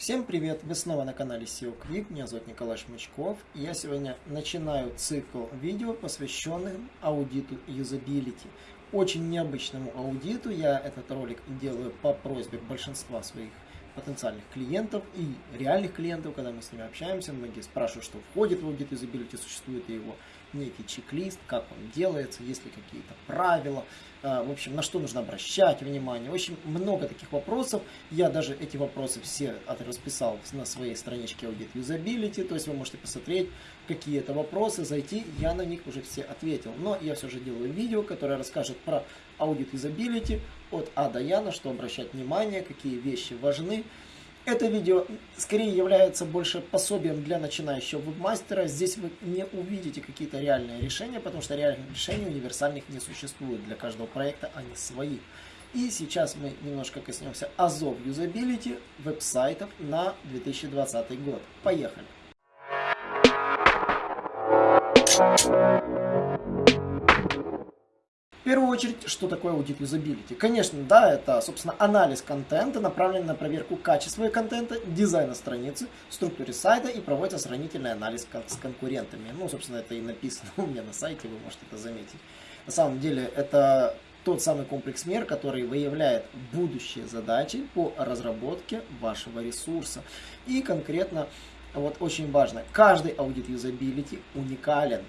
Всем привет! Вы снова на канале SEO Quick, меня зовут Николай Шмычков. Я сегодня начинаю цикл видео, посвященным аудиту юзабилити. Очень необычному аудиту. Я этот ролик делаю по просьбе большинства своих потенциальных клиентов и реальных клиентов, когда мы с ними общаемся. Многие спрашивают, что входит в аудит юзабилити, существует ли его некий чек-лист, как он делается, есть ли какие-то правила, а, в общем, на что нужно обращать внимание. В общем, много таких вопросов. Я даже эти вопросы все расписал на своей страничке Audit Usability, то есть вы можете посмотреть, какие это вопросы, зайти, я на них уже все ответил. Но я все же делаю видео, которое расскажет про Audit Usability от А до Я, на что обращать внимание, какие вещи важны. Это видео скорее является больше пособием для начинающего вебмастера. Здесь вы не увидите какие-то реальные решения, потому что реальных решений универсальных не существует. Для каждого проекта они свои. И сейчас мы немножко коснемся азов юзабилити веб-сайтов на 2020 год. Поехали! Первую очередь, что такое аудит юзабилити? Конечно, да, это, собственно, анализ контента, направленный на проверку качества контента, дизайна страницы, структуры сайта и проводится сравнительный анализ с конкурентами. Ну, собственно, это и написано у меня на сайте, вы можете это заметить. На самом деле, это тот самый комплекс мер, который выявляет будущие задачи по разработке вашего ресурса. И конкретно, вот очень важно, каждый аудит юзабилити уникален.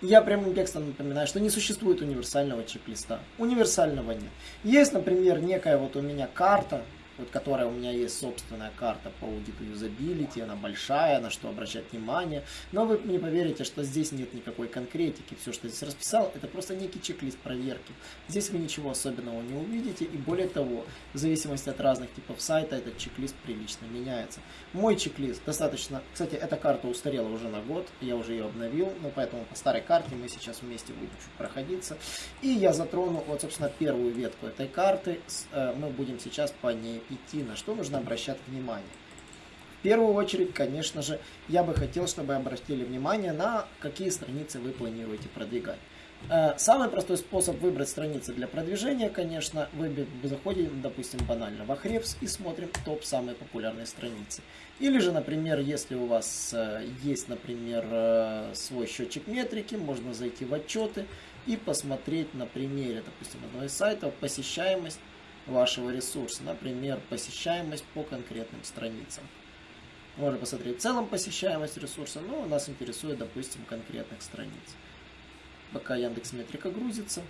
Я прямым текстом напоминаю, что не существует универсального чек-листа. Универсального нет. Есть, например, некая вот у меня карта, вот которая у меня есть собственная карта по аудиту юзабилити, она большая, на что обращать внимание, но вы не поверите, что здесь нет никакой конкретики, все, что здесь расписал, это просто некий чек-лист проверки. Здесь вы ничего особенного не увидите, и более того, в зависимости от разных типов сайта, этот чек-лист прилично меняется. Мой чек-лист достаточно, кстати, эта карта устарела уже на год, я уже ее обновил, но поэтому по старой карте мы сейчас вместе будем чуть проходиться, и я затрону, вот, собственно, первую ветку этой карты, э, мы будем сейчас по ней идти, на что нужно обращать внимание. В первую очередь, конечно же, я бы хотел, чтобы обратили внимание на какие страницы вы планируете продвигать. Э, самый простой способ выбрать страницы для продвижения, конечно, вы заходим, допустим, банально в Ahrefs и смотрим топ самые популярные страницы. Или же, например, если у вас э, есть, например, э, свой счетчик метрики, можно зайти в отчеты и посмотреть на примере, допустим, одного из сайтов посещаемость вашего ресурса. Например, посещаемость по конкретным страницам. Можно посмотреть в целом посещаемость ресурса, но нас интересует, допустим, конкретных страниц. Пока Яндекс Метрика грузится.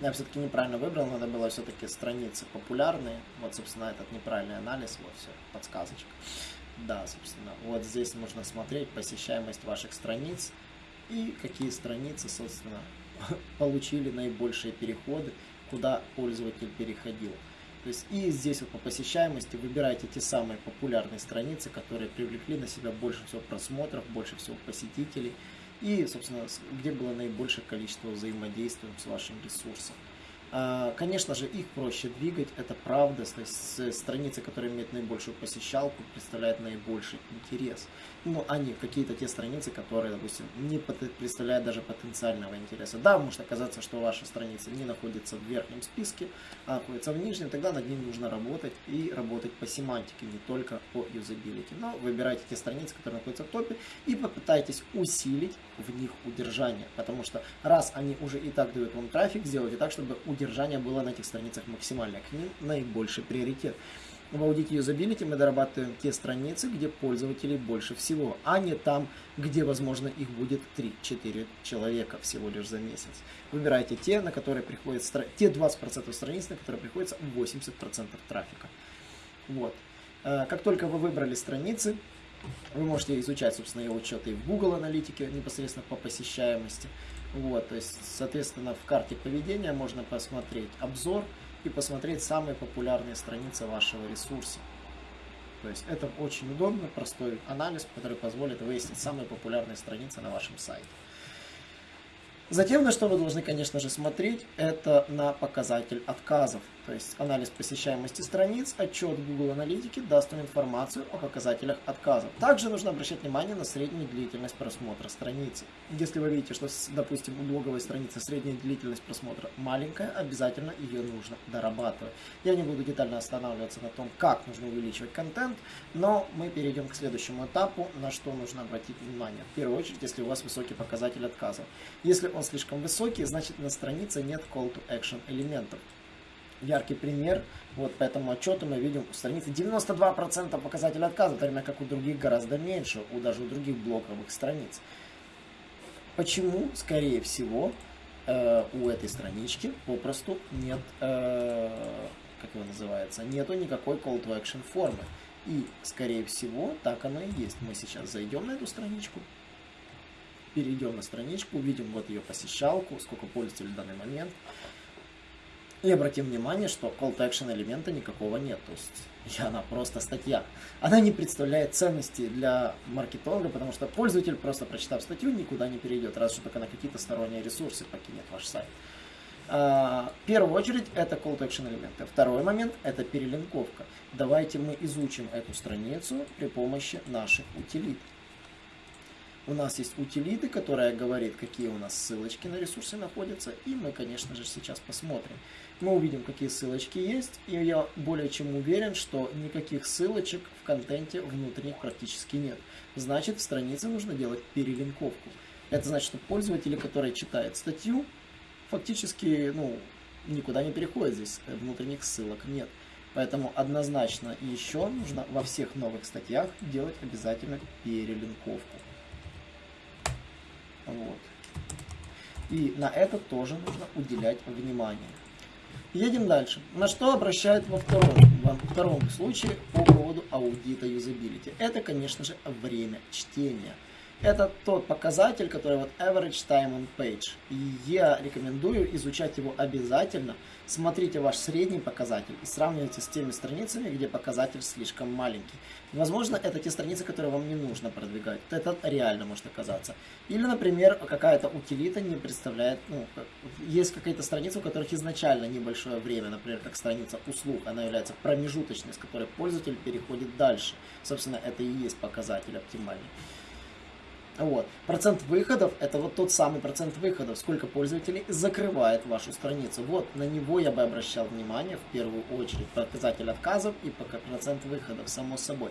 Я все-таки неправильно выбрал, надо было все-таки страницы популярные. Вот, собственно, этот неправильный анализ, вот все, подсказочка. Да, собственно, вот здесь можно смотреть посещаемость ваших страниц и какие страницы, собственно, получили наибольшие переходы куда пользователь переходил. То есть и здесь вот по посещаемости выбирайте те самые популярные страницы, которые привлекли на себя больше всего просмотров, больше всего посетителей и, собственно, где было наибольшее количество взаимодействия с вашим ресурсом. А, конечно же, их проще двигать, это правда. То есть страницы, которые имеют наибольшую посещалку, представляют наибольший интерес. Ну, они какие-то те страницы, которые, допустим, не представляют даже потенциального интереса. Да, может оказаться, что ваша страница не находится в верхнем списке, а находится в нижнем, тогда над ним нужно работать и работать по семантике, не только по юзабилити. Но выбирайте те страницы, которые находятся в топе, и попытайтесь усилить в них удержание. Потому что раз они уже и так дают вам трафик, сделайте так, чтобы удержание удержание было на этих страницах максимальное, к ним наибольший приоритет. В аудите юзабилити мы дорабатываем те страницы, где пользователей больше всего, а не там, где, возможно, их будет 3-4 человека всего лишь за месяц. Выбирайте те, на которые приходится, те 20% страниц, на которые приходится 80% трафика. Вот. Э, как только вы выбрали страницы, вы можете изучать, собственно, его учеты и в Google аналитике непосредственно по посещаемости. Вот, то есть, соответственно, в карте поведения можно посмотреть обзор и посмотреть самые популярные страницы вашего ресурса. То есть это очень удобно, простой анализ, который позволит выяснить самые популярные страницы на вашем сайте. Затем, на что вы должны, конечно же, смотреть, это на показатель отказов. То есть анализ посещаемости страниц, отчет Google Аналитики даст вам информацию о показателях отказов. Также нужно обращать внимание на среднюю длительность просмотра страницы. Если вы видите, что, допустим, у блоговой страницы средняя длительность просмотра маленькая, обязательно ее нужно дорабатывать. Я не буду детально останавливаться на том, как нужно увеличивать контент, но мы перейдем к следующему этапу, на что нужно обратить внимание. В первую очередь, если у вас высокий показатель отказов. Если он слишком высокий, значит на странице нет call to action элементов яркий пример. Вот по этому отчету мы видим у страницы 92% показателя отказа, в то время как у других гораздо меньше, у даже у других блоковых страниц. Почему? Скорее всего, э, у этой странички попросту нет, э, как его называется, нету никакой call to action формы. И, скорее всего, так оно и есть. Мы сейчас зайдем на эту страничку, перейдем на страничку, увидим вот ее посещалку, сколько пользователей в данный момент. И обратим внимание, что call to action элемента никакого нет. То есть она просто статья. Она не представляет ценности для маркетолога, потому что пользователь, просто прочитав статью, никуда не перейдет, раз что только на какие-то сторонние ресурсы покинет ваш сайт. А, в первую очередь это call to action элементы. Второй момент это перелинковка. Давайте мы изучим эту страницу при помощи наших утилит. У нас есть утилиты, которая говорит, какие у нас ссылочки на ресурсы находятся. И мы, конечно же, сейчас посмотрим мы увидим, какие ссылочки есть, и я более чем уверен, что никаких ссылочек в контенте внутренних практически нет. Значит, в странице нужно делать перелинковку. Это значит, что пользователи, которые читают статью, фактически ну, никуда не переходят, здесь внутренних ссылок нет. Поэтому однозначно еще нужно во всех новых статьях делать обязательно перелинковку. Вот. И на это тоже нужно уделять внимание. Едем дальше. На что обращают во втором, во втором случае по поводу аудита юзабилити? Это, конечно же, время чтения. Это тот показатель, который вот average time on page. Я рекомендую изучать его обязательно. Смотрите ваш средний показатель и сравнивайте с теми страницами, где показатель слишком маленький. Возможно, это те страницы, которые вам не нужно продвигать. Это реально может оказаться. Или, например, какая-то утилита не представляет, ну, есть какая-то страница, у которых изначально небольшое время, например, как страница услуг, она является промежуточной, с которой пользователь переходит дальше. Собственно, это и есть показатель оптимальный. Вот. Процент выходов – это вот тот самый процент выходов, сколько пользователей закрывает вашу страницу. Вот на него я бы обращал внимание в первую очередь. Показатель отказов и процент выходов, само собой.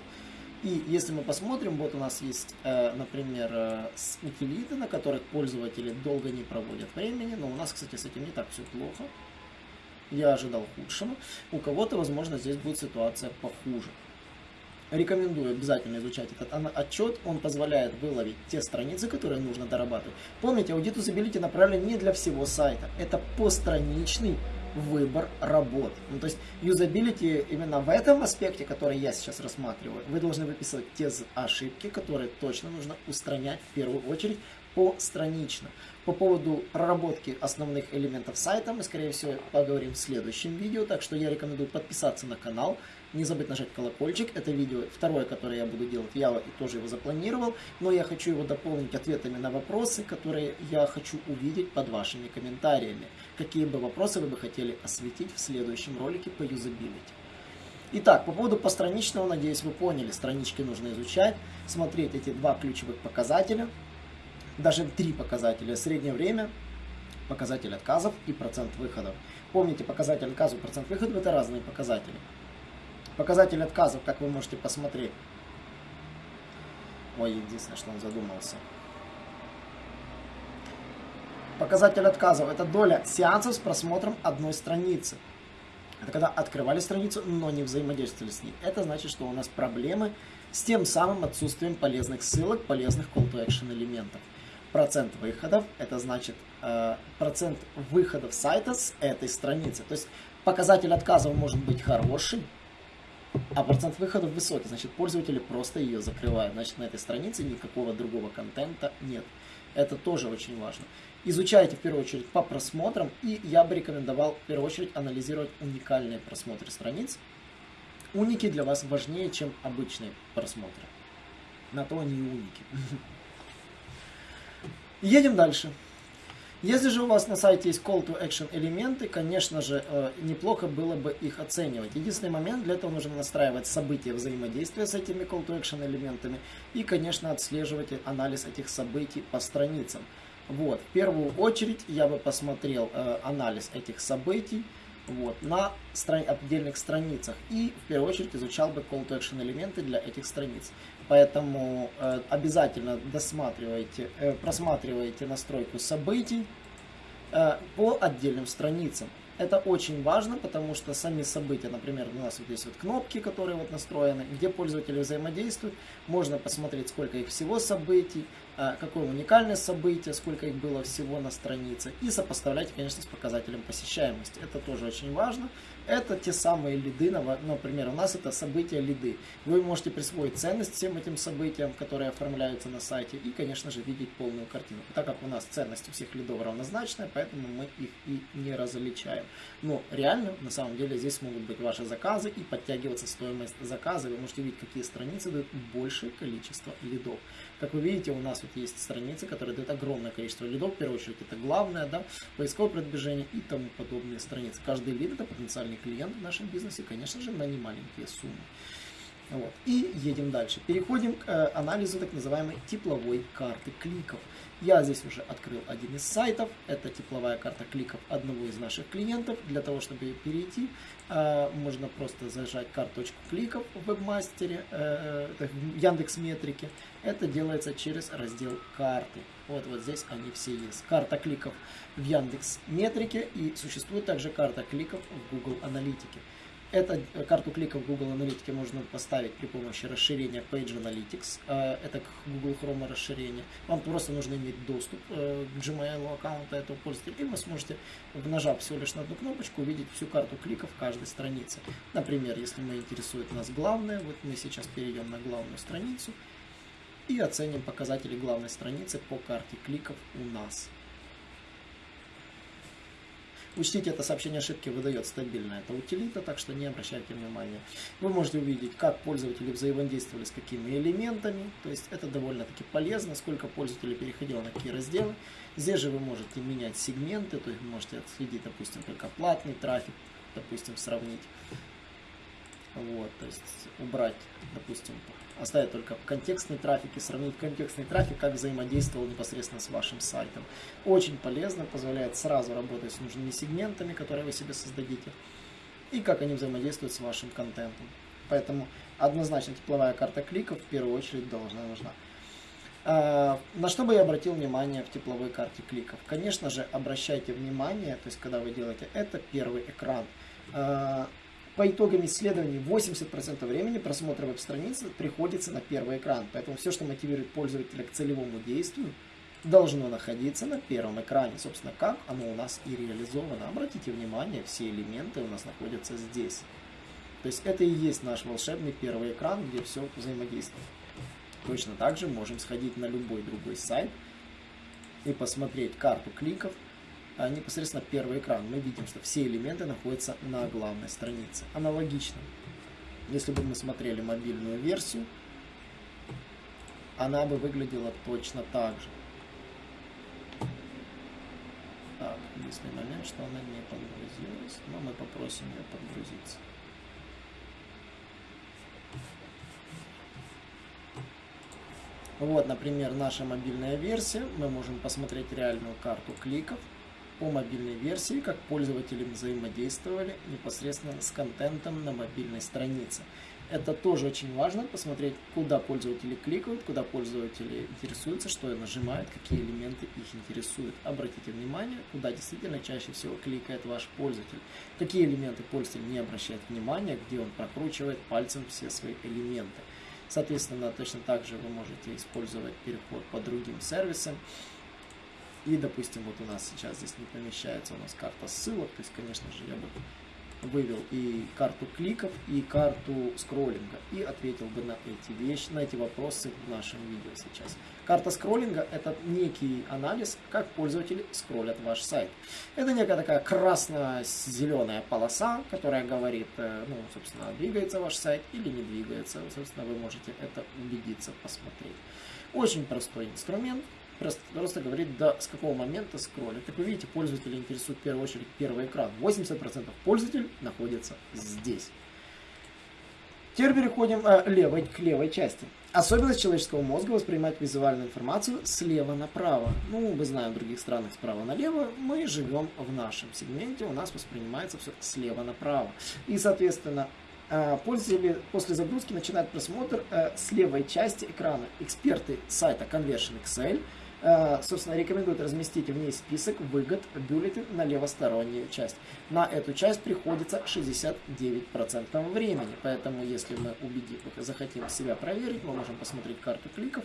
И если мы посмотрим, вот у нас есть, э, например, э, утилиты, на которых пользователи долго не проводят времени, но у нас, кстати, с этим не так все плохо. Я ожидал худшего. У кого-то, возможно, здесь будет ситуация похуже. Рекомендую обязательно изучать этот отчет. Он позволяет выловить те страницы, которые нужно дорабатывать. Помните, аудит юзабилити направлен не для всего сайта. Это постраничный выбор работ. Ну, то есть юзабилити именно в этом аспекте, который я сейчас рассматриваю, вы должны выписывать те ошибки, которые точно нужно устранять в первую очередь постранично. По поводу проработки основных элементов сайта мы, скорее всего, поговорим в следующем видео, так что я рекомендую подписаться на канал, не забыть нажать колокольчик. Это видео второе, которое я буду делать. Я тоже его запланировал. Но я хочу его дополнить ответами на вопросы, которые я хочу увидеть под вашими комментариями. Какие бы вопросы вы бы хотели осветить в следующем ролике по юзабилити. Итак, по поводу постраничного, надеюсь, вы поняли, странички нужно изучать, смотреть эти два ключевых показателя, даже три показателя, среднее время, показатель отказов и процент выходов. Помните, показатель отказов и процент выходов это разные показатели. Показатель отказов, как вы можете посмотреть. Ой, единственное, что он задумался. Показатель отказов – это доля сеансов с просмотром одной страницы. Это когда открывали страницу, но не взаимодействовали с ней. Это значит, что у нас проблемы с тем самым отсутствием полезных ссылок, полезных call to action элементов. Процент выходов – это значит э, процент выходов сайта с этой страницы. То есть показатель отказов может быть хороший, а процент выходов высокий, значит пользователи просто ее закрывают. Значит на этой странице никакого другого контента нет. Это тоже очень важно. Изучайте в первую очередь по просмотрам, и я бы рекомендовал в первую очередь анализировать уникальные просмотры страниц. Уники для вас важнее, чем обычные просмотры. На то они и уники. Едем дальше. Если же у вас на сайте есть call to action элементы, конечно же, э, неплохо было бы их оценивать. Единственный момент, для этого нужно настраивать события взаимодействия с этими call to action элементами и, конечно, отслеживать анализ этих событий по страницам. Вот, в первую очередь я бы посмотрел э, анализ этих событий, вот, на страни отдельных страницах. И в первую очередь изучал бы call to action элементы для этих страниц. Поэтому э, обязательно досматривайте, э, просматривайте настройку событий э, по отдельным страницам. Это очень важно, потому что сами события, например, у нас вот есть вот кнопки, которые вот настроены, где пользователи взаимодействуют, можно посмотреть, сколько их всего событий, какое уникальное событие, сколько их было всего на странице, и сопоставлять, конечно, с показателем посещаемости. Это тоже очень важно. Это те самые лиды, например, у нас это события лиды. Вы можете присвоить ценность всем этим событиям, которые оформляются на сайте, и, конечно же, видеть полную картину. Так как у нас ценность у всех лидов равнозначная, поэтому мы их и не различаем. Но реально, на самом деле, здесь могут быть ваши заказы и подтягиваться стоимость заказа. Вы можете видеть, какие страницы дают большее количество лидов. Как вы видите, у нас вот есть страницы, которые дают огромное количество лидов. В первую очередь это главное, да, поисковое продвижение и тому подобные страницы. Каждый лид это потенциальный клиент в нашем бизнесе, конечно же, на немаленькие суммы. Вот. И едем дальше. Переходим к э, анализу так называемой тепловой карты кликов. Я здесь уже открыл один из сайтов. Это тепловая карта кликов одного из наших клиентов. Для того, чтобы перейти, э, можно просто зажать карточку кликов в вебмастере, э, в Яндекс Метрике. Это делается через раздел карты. Вот, вот здесь они все есть. Карта кликов в Яндекс Метрике и существует также карта кликов в Google Аналитике. Эту карту кликов Google Аналитике можно поставить при помощи расширения Page Analytics. Э, это Google Chrome расширение. Вам просто нужно иметь доступ э, к Gmail аккаунта этого пользователя. И вы сможете, нажав всего лишь на одну кнопочку, увидеть всю карту кликов каждой страницы. Например, если мы интересует нас главное, вот мы сейчас перейдем на главную страницу и оценим показатели главной страницы по карте кликов у нас. Учтите, это сообщение ошибки выдает стабильно. Это утилита, так что не обращайте внимания. Вы можете увидеть, как пользователи взаимодействовали с какими элементами. То есть это довольно-таки полезно, сколько пользователей переходило на какие разделы. Здесь же вы можете менять сегменты, то есть вы можете отследить, допустим, только платный трафик, допустим, сравнить. Вот, то есть убрать, допустим, оставить только контекстный трафик и сравнить контекстный трафик, как взаимодействовал непосредственно с вашим сайтом. Очень полезно, позволяет сразу работать с нужными сегментами, которые вы себе создадите, и как они взаимодействуют с вашим контентом. Поэтому однозначно тепловая карта кликов в первую очередь должна нужна. А, на что бы я обратил внимание в тепловой карте кликов? Конечно же, обращайте внимание, то есть когда вы делаете это, первый экран. По итогам исследований 80% времени просмотра веб-страницы приходится на первый экран. Поэтому все, что мотивирует пользователя к целевому действию, должно находиться на первом экране. Собственно, как оно у нас и реализовано. Обратите внимание, все элементы у нас находятся здесь. То есть это и есть наш волшебный первый экран, где все взаимодействует. Точно так же можем сходить на любой другой сайт и посмотреть карту кликов, непосредственно первый экран, мы видим, что все элементы находятся на главной странице. Аналогично, если бы мы смотрели мобильную версию, она бы выглядела точно так же. Так, единственный момент, что она не подгрузилась, но мы попросим ее подгрузиться. Вот, например, наша мобильная версия. Мы можем посмотреть реальную карту кликов по мобильной версии, как пользователи взаимодействовали непосредственно с контентом на мобильной странице. Это тоже очень важно, посмотреть, куда пользователи кликают, куда пользователи интересуются, что нажимают, какие элементы их интересуют. Обратите внимание, куда действительно чаще всего кликает ваш пользователь. Какие элементы пользователь не обращает внимания, где он прокручивает пальцем все свои элементы. Соответственно, точно так же вы можете использовать переход по другим сервисам. И, допустим, вот у нас сейчас здесь не помещается у нас карта ссылок, то есть, конечно же, я бы вывел и карту кликов, и карту скроллинга, и ответил бы на эти вещи, на эти вопросы в нашем видео сейчас. Карта скроллинга – это некий анализ, как пользователи скроллят ваш сайт. Это некая такая красно-зеленая полоса, которая говорит, э, ну, собственно, двигается ваш сайт или не двигается. Собственно, вы можете это убедиться, посмотреть. Очень простой инструмент, просто, говорит, да, с какого момента скроллит. Как вы видите, пользователя интересует в первую очередь первый экран. 80% пользователей находится здесь. Теперь переходим э, левой, к левой части. Особенность человеческого мозга воспринимать визуальную информацию слева направо. Ну, мы знаем, в других странах справа налево. Мы живем в нашем сегменте, у нас воспринимается все слева направо. И, соответственно, э, пользователи после загрузки начинают просмотр э, с левой части экрана. Эксперты сайта Conversion Excel – собственно, рекомендуют разместить в ней список выгод бюллетен на левостороннюю часть. На эту часть приходится 69% времени, поэтому если мы убедим, захотим себя проверить, мы можем посмотреть карту кликов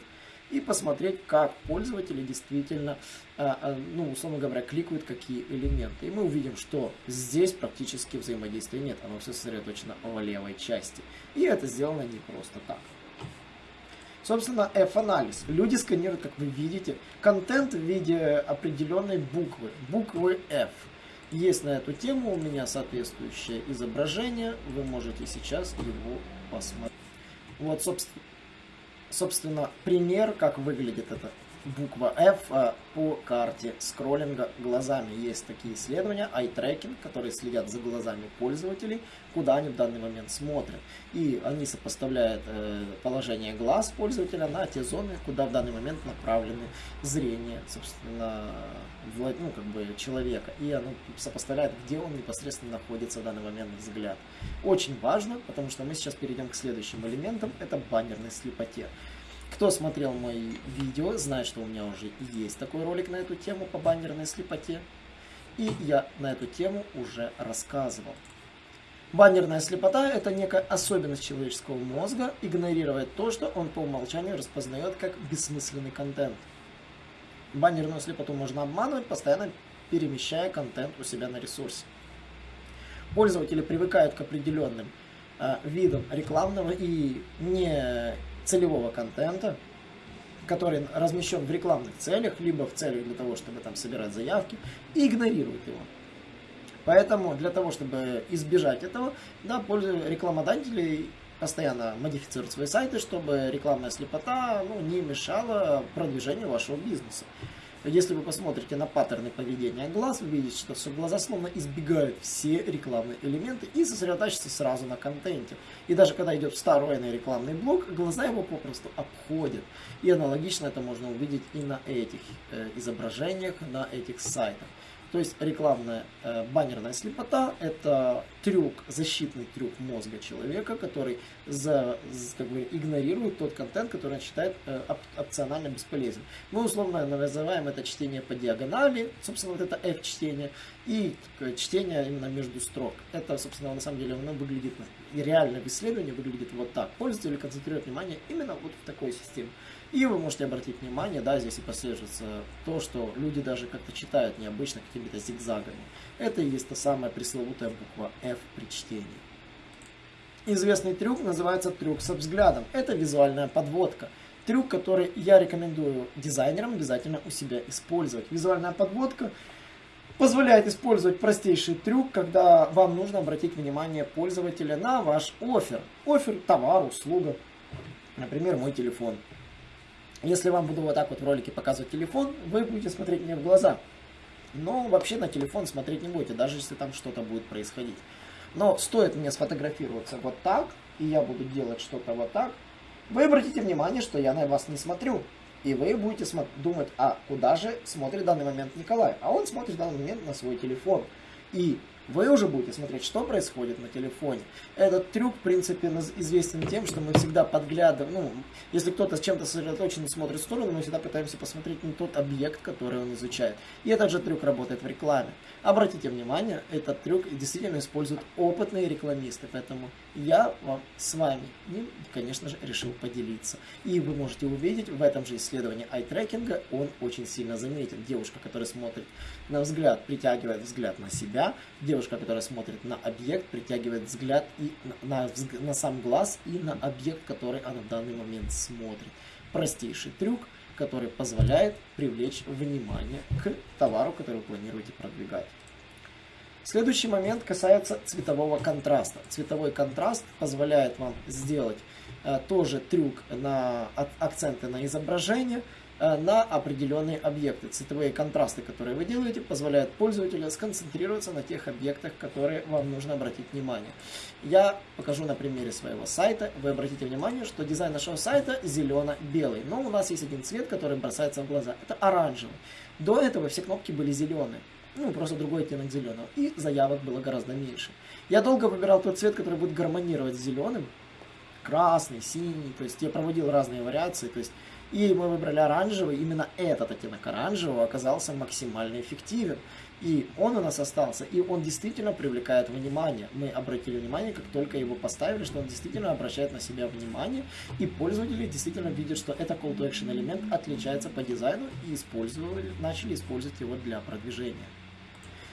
и посмотреть, как пользователи действительно, э, э, ну, условно говоря, кликают какие элементы. И мы увидим, что здесь практически взаимодействия нет, оно все сосредоточено в левой части. И это сделано не просто так. Собственно, F-анализ. Люди сканируют, как вы видите, контент в виде определенной буквы, буквы F. Есть на эту тему у меня соответствующее изображение, вы можете сейчас его посмотреть. Вот, собственно, пример, как выглядит это буква F а, по карте скроллинга глазами. Есть такие исследования, eye tracking, которые следят за глазами пользователей, куда они в данный момент смотрят. И они сопоставляют э, положение глаз пользователя на те зоны, куда в данный момент направлены зрение, собственно, ну, как бы человека. И оно сопоставляет, где он непосредственно находится в данный момент взгляд. Очень важно, потому что мы сейчас перейдем к следующим элементам, это баннерной слепоте. Кто смотрел мои видео, знает, что у меня уже есть такой ролик на эту тему по баннерной слепоте. И я на эту тему уже рассказывал. Баннерная слепота – это некая особенность человеческого мозга игнорировать то, что он по умолчанию распознает как бессмысленный контент. Баннерную слепоту можно обманывать, постоянно перемещая контент у себя на ресурсе. Пользователи привыкают к определенным э, видам рекламного и не целевого контента, который размещен в рекламных целях, либо в целях для того, чтобы там собирать заявки, и игнорируют его. Поэтому для того, чтобы избежать этого, да, рекламодатели постоянно модифицируют свои сайты, чтобы рекламная слепота ну, не мешала продвижению вашего бизнеса. Если вы посмотрите на паттерны поведения глаз, вы видите, что все глаза словно избегают все рекламные элементы и сосредотачиваются сразу на контенте. И даже когда идет встроенный рекламный блок, глаза его попросту обходят. И аналогично это можно увидеть и на этих э, изображениях, на этих сайтах. То есть рекламная э, баннерная слепота – это трюк, защитный трюк мозга человека, который за, как бы, игнорирует тот контент, который он считает э, оп опционально бесполезен. Мы условно называем это чтение по диагонали, собственно, вот это F-чтение, и чтение именно между строк. Это, собственно, на самом деле оно выглядит, реально в исследовании выглядит вот так. Пользователь концентрирует внимание именно вот в такой системе. И вы можете обратить внимание, да, здесь и прослеживается то, что люди даже как-то читают необычно какими-то зигзагами. Это и есть та самая пресловутая буква F при чтении. Известный трюк называется трюк со взглядом. Это визуальная подводка. Трюк, который я рекомендую дизайнерам обязательно у себя использовать. Визуальная подводка позволяет использовать простейший трюк, когда вам нужно обратить внимание пользователя на ваш офер. Офер, товар, услуга. Например, мой телефон. Если вам буду вот так вот в ролике показывать телефон, вы будете смотреть мне в глаза. Но вообще на телефон смотреть не будете, даже если там что-то будет происходить. Но стоит мне сфотографироваться вот так, и я буду делать что-то вот так, вы обратите внимание, что я на вас не смотрю. И вы будете думать, а куда же смотрит в данный момент Николай? А он смотрит в данный момент на свой телефон. И вы уже будете смотреть, что происходит на телефоне. Этот трюк, в принципе, известен тем, что мы всегда подглядываем, ну, если кто-то с чем-то сосредоточен и смотрит в сторону, мы всегда пытаемся посмотреть на тот объект, который он изучает. И этот же трюк работает в рекламе. Обратите внимание, этот трюк действительно используют опытные рекламисты, поэтому я вам с вами конечно же, решил поделиться. И вы можете увидеть в этом же исследовании ай-трекинга, он очень сильно заметен. Девушка, которая смотрит на взгляд, притягивает взгляд на себя, девушка, которая смотрит на объект, притягивает взгляд и на, на, на сам глаз и на объект, который она в данный момент смотрит. Простейший трюк, который позволяет привлечь внимание к товару, который вы планируете продвигать. Следующий момент касается цветового контраста. Цветовой контраст позволяет вам сделать э, тоже трюк на акценты на изображение, на определенные объекты. Цветовые контрасты, которые вы делаете, позволяют пользователю сконцентрироваться на тех объектах, которые вам нужно обратить внимание. Я покажу на примере своего сайта. Вы обратите внимание, что дизайн нашего сайта зелено-белый. Но у нас есть один цвет, который бросается в глаза. Это оранжевый. До этого все кнопки были зеленые. Ну, просто другой оттенок зеленого. И заявок было гораздо меньше. Я долго выбирал тот цвет, который будет гармонировать с зеленым. Красный, синий. То есть я проводил разные вариации. То есть и мы выбрали оранжевый. Именно этот оттенок оранжевого оказался максимально эффективен. И он у нас остался, и он действительно привлекает внимание. Мы обратили внимание, как только его поставили, что он действительно обращает на себя внимание, и пользователи действительно видят, что это call to action элемент отличается по дизайну, и использовали, начали использовать его для продвижения.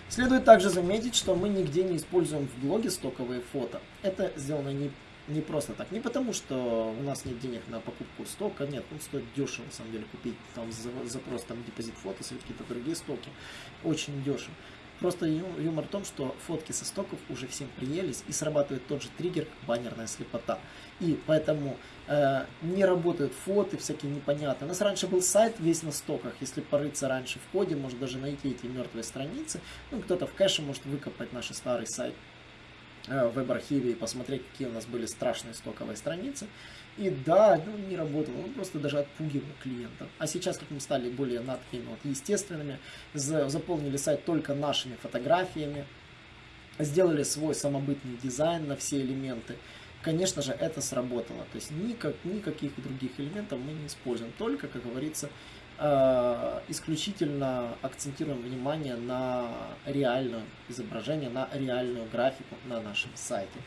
Следует также заметить, что мы нигде не используем в блоге стоковые фото. Это сделано не не просто так. Не потому, что у нас нет денег на покупку стока, нет, он стоит дешево, на самом деле, купить там за, запрос там депозит фото или какие-то другие стоки. Очень дешево. Просто юмор в том, что фотки со стоков уже всем приелись и срабатывает тот же триггер баннерная слепота. И поэтому э, не работают фото всякие непонятные. У нас раньше был сайт весь на стоках. Если порыться раньше в коде, может даже найти эти мертвые страницы. Ну, кто-то в кэше может выкопать наш старый сайт веб-архиве и посмотреть, какие у нас были страшные стоковые страницы. И да, ну, не работало, он просто даже отпугивал клиента. А сейчас, как мы стали более над такими вот естественными, заполнили сайт только нашими фотографиями, сделали свой самобытный дизайн на все элементы, конечно же, это сработало. То есть никак, никаких других элементов мы не используем, только, как говорится, Э, исключительно акцентируем внимание на реальное изображение, на реальную графику на нашем сайте.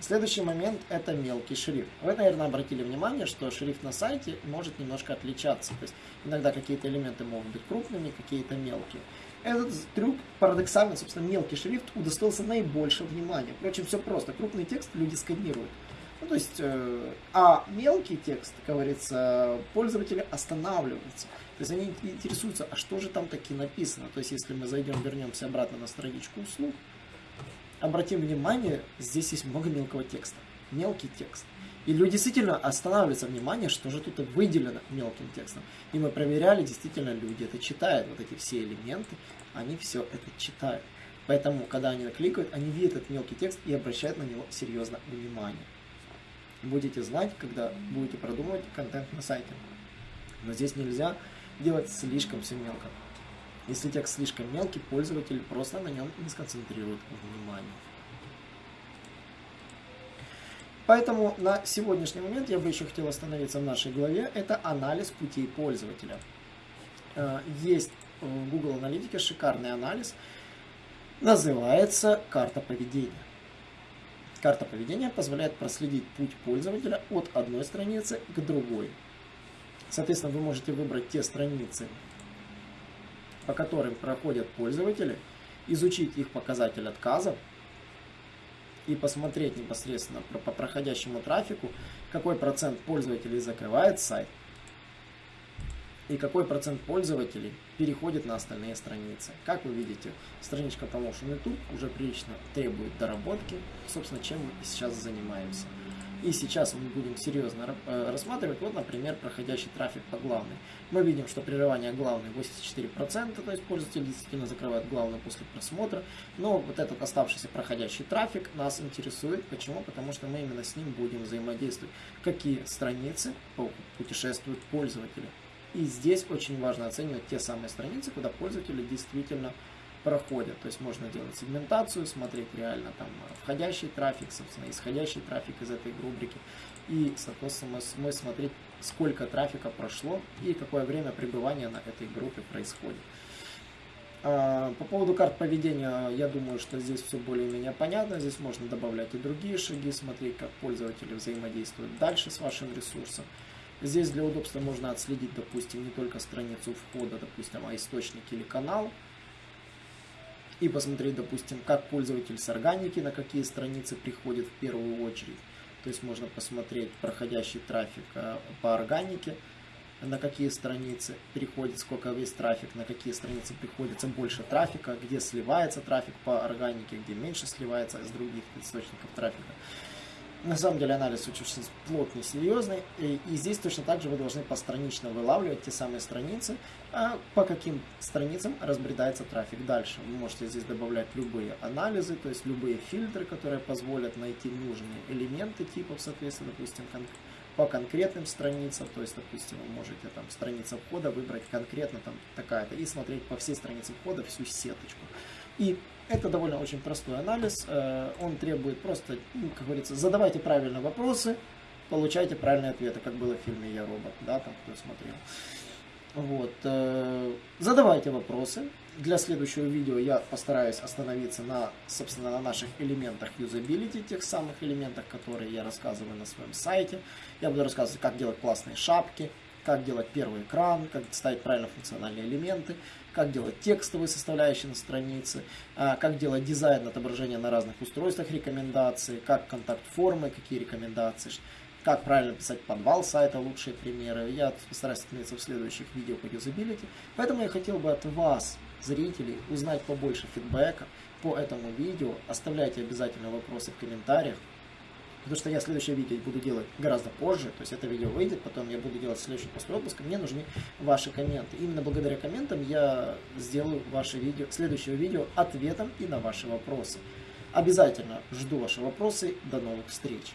Следующий момент – это мелкий шрифт. Вы, наверное, обратили внимание, что шрифт на сайте может немножко отличаться. То есть иногда какие-то элементы могут быть крупными, какие-то мелкие. Этот трюк парадоксально, собственно, мелкий шрифт удостоился наибольшего внимания. Впрочем, все просто. Крупный текст люди сканируют. Ну, то есть, э, а мелкий текст, как говорится, пользователи останавливаются. То есть они интересуются, а что же там таки написано. То есть, если мы зайдем, вернемся обратно на страничку услуг, обратим внимание, здесь есть много мелкого текста. Мелкий текст. И люди действительно останавливаются внимание, что же тут выделено мелким текстом. И мы проверяли, действительно люди это читают, вот эти все элементы, они все это читают. Поэтому, когда они кликают, они видят этот мелкий текст и обращают на него серьезно внимание будете знать, когда будете продумывать контент на сайте. Но здесь нельзя делать слишком все мелко. Если текст слишком мелкий, пользователь просто на нем не сконцентрирует внимание. Поэтому на сегодняшний момент я бы еще хотел остановиться в нашей главе. Это анализ путей пользователя. Э, есть в Google Аналитике шикарный анализ. Называется карта поведения. Карта поведения позволяет проследить путь пользователя от одной страницы к другой. Соответственно, вы можете выбрать те страницы, по которым проходят пользователи, изучить их показатель отказов и посмотреть непосредственно по проходящему трафику, какой процент пользователей закрывает сайт, и какой процент пользователей переходит на остальные страницы. Как вы видите, страничка Promotion YouTube уже прилично требует доработки, собственно, чем мы сейчас занимаемся. И сейчас мы будем серьезно э, рассматривать, вот, например, проходящий трафик по главной. Мы видим, что прерывание главной 84%, то есть пользователи действительно закрывают главную после просмотра. Но вот этот оставшийся проходящий трафик нас интересует. Почему? Потому что мы именно с ним будем взаимодействовать. Какие страницы путешествуют пользователи. И здесь очень важно оценивать те самые страницы, куда пользователи действительно проходят. То есть можно делать сегментацию, смотреть реально там входящий трафик, собственно, исходящий трафик из этой рубрики. И, соответственно, мы смотреть, сколько трафика прошло и какое время пребывания на этой группе происходит. А, по поводу карт поведения, я думаю, что здесь все более-менее понятно. Здесь можно добавлять и другие шаги, смотреть, как пользователи взаимодействуют дальше с вашим ресурсом. Здесь для удобства можно отследить, допустим, не только страницу входа, допустим, а источник или канал. И посмотреть, допустим, как пользователь с органики, на какие страницы приходит в первую очередь. То есть можно посмотреть проходящий трафик э, по органике, на какие страницы переходит, сколько весь трафик, на какие страницы приходится больше трафика, где сливается трафик по органике, где меньше сливается из других источников трафика. На самом деле анализ очень плотный, серьезный, и, и здесь точно так же вы должны постранично вылавливать те самые страницы, а по каким страницам разбредается трафик дальше. Вы можете здесь добавлять любые анализы, то есть любые фильтры, которые позволят найти нужные элементы типов, соответственно, допустим, по конкретным страницам, то есть, допустим, вы можете там страница входа выбрать конкретно там такая-то и смотреть по всей странице входа всю сеточку. И это довольно очень простой анализ, э, он требует просто, ну, как говорится, задавайте правильные вопросы, получайте правильные ответы, как было в фильме «Я робот», да, там кто смотрел. Вот. Э, задавайте вопросы. Для следующего видео я постараюсь остановиться на, собственно, на наших элементах юзабилити, тех самых элементах, которые я рассказываю на своем сайте. Я буду рассказывать, как делать классные шапки, как делать первый экран, как ставить правильно функциональные элементы, как делать текстовые составляющие на странице, а, как делать дизайн отображения на разных устройствах рекомендации, как контакт-формы, какие рекомендации, как правильно писать подвал сайта, лучшие примеры. Я постараюсь остановиться в следующих видео по юзабилити. Поэтому я хотел бы от вас, зрителей, узнать побольше фидбэка по этому видео. Оставляйте обязательно вопросы в комментариях. Потому что я следующее видео буду делать гораздо позже, то есть это видео выйдет, потом я буду делать следующий после отпуска, мне нужны ваши комменты. Именно благодаря комментам я сделаю ваше видео, следующее видео ответом и на ваши вопросы. Обязательно жду ваши вопросы, до новых встреч!